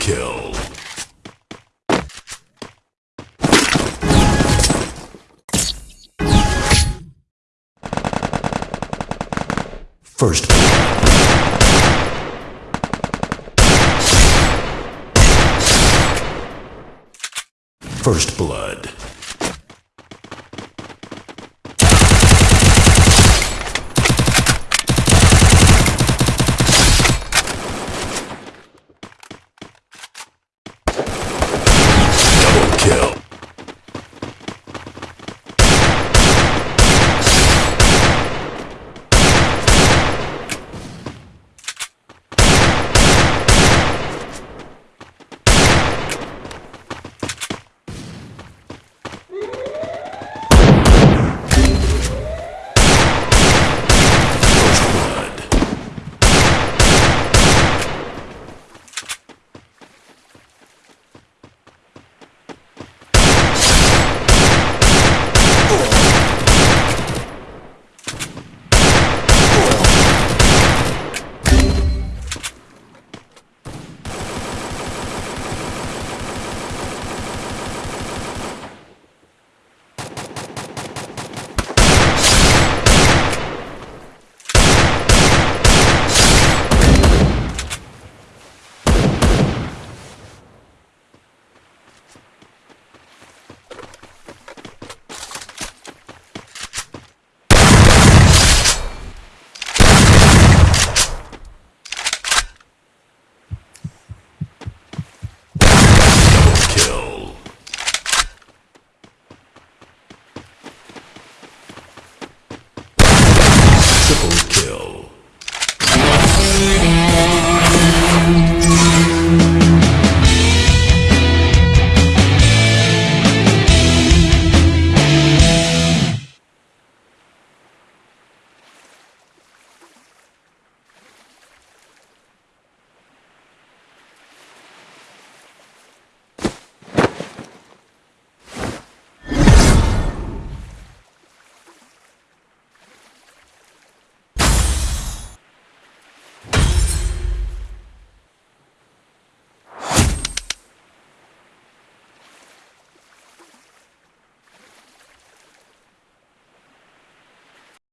kill. First blood. First blood.